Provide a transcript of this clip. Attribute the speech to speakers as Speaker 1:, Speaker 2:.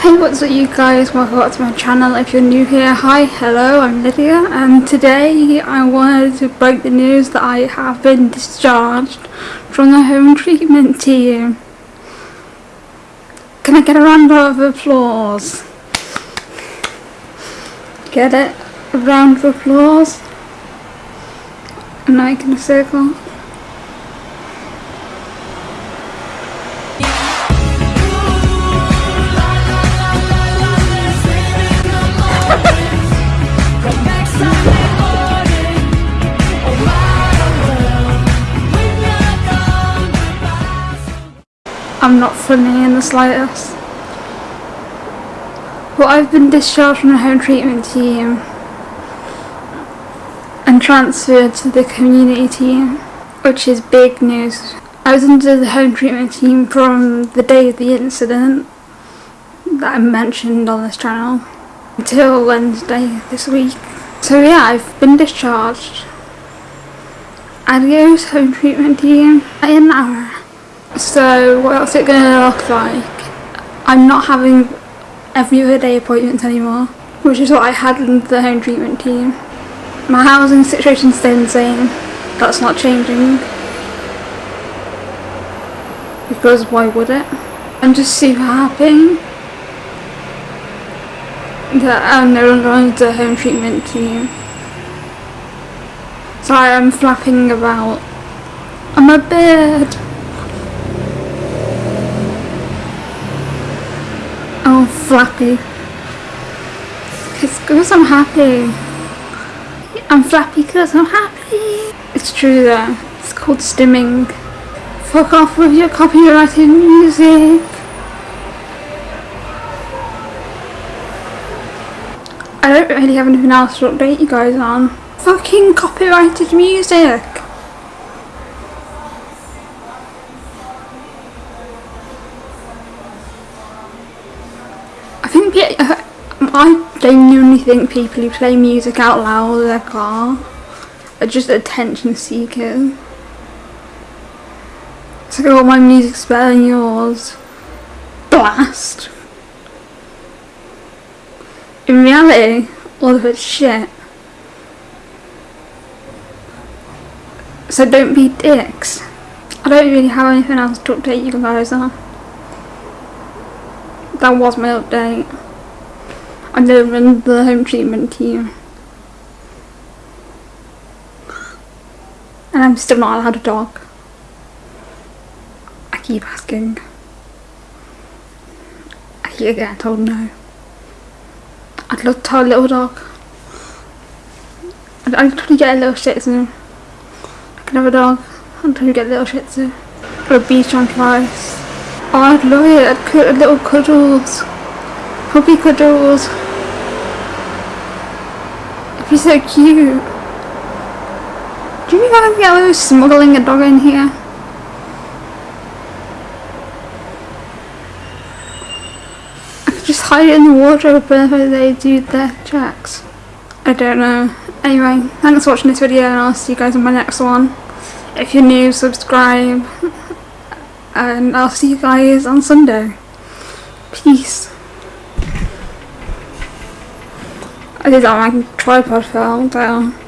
Speaker 1: Hey what's up you guys, welcome back to my channel. If you're new here, hi, hello, I'm Lydia and today I wanted to break the news that I have been discharged from the home treatment team. Can I get a round of applause? Get it? A round of applause? And I can circle. I'm not funny in the slightest. Well, I've been discharged from the home treatment team and transferred to the community team, which is big news. I was under the home treatment team from the day of the incident that I mentioned on this channel until Wednesday this week. So yeah, I've been discharged. Adios home treatment team an hour. So what's it going to look like? I'm not having every other day appointments anymore, which is what I had in the home treatment team. My housing situation staying the same. That's not changing. Because why would it? I'm just super happy that I'm no longer on the home treatment team. Sorry, I'm flapping about. I'm a bird. Oh, flappy. It's because I'm happy. I'm flappy because I'm happy. It's true though. It's called stimming. Fuck off with your copyrighted music. I don't really have anything else to update you guys on. Fucking copyrighted music. Think uh, I genuinely think people who play music out loud in their car are just attention seekers. It's like, oh, my music's better than yours. Blast. In reality, all of it's shit. So don't be dicks. I don't really have anything else to update you guys on that was my update. I live in the home treatment team. And I'm still not allowed a dog. I keep asking. I keep getting told no. I'd love to have a little dog. I'd, I'd get a little shih tzu. I can have a dog. I'd get a little shih tzu. Or a bichon frise. Oh, I'd love it. I'd put little cuddles. Puppy cuddles. Be so cute. Do you I can get away with smuggling a dog in here? I could just hide it in the wardrobe whenever they do their checks. I don't know. Anyway, thanks for watching this video and I'll see you guys in my next one. If you're new, subscribe and I'll see you guys on Sunday. Peace. I did that my tripod fell down.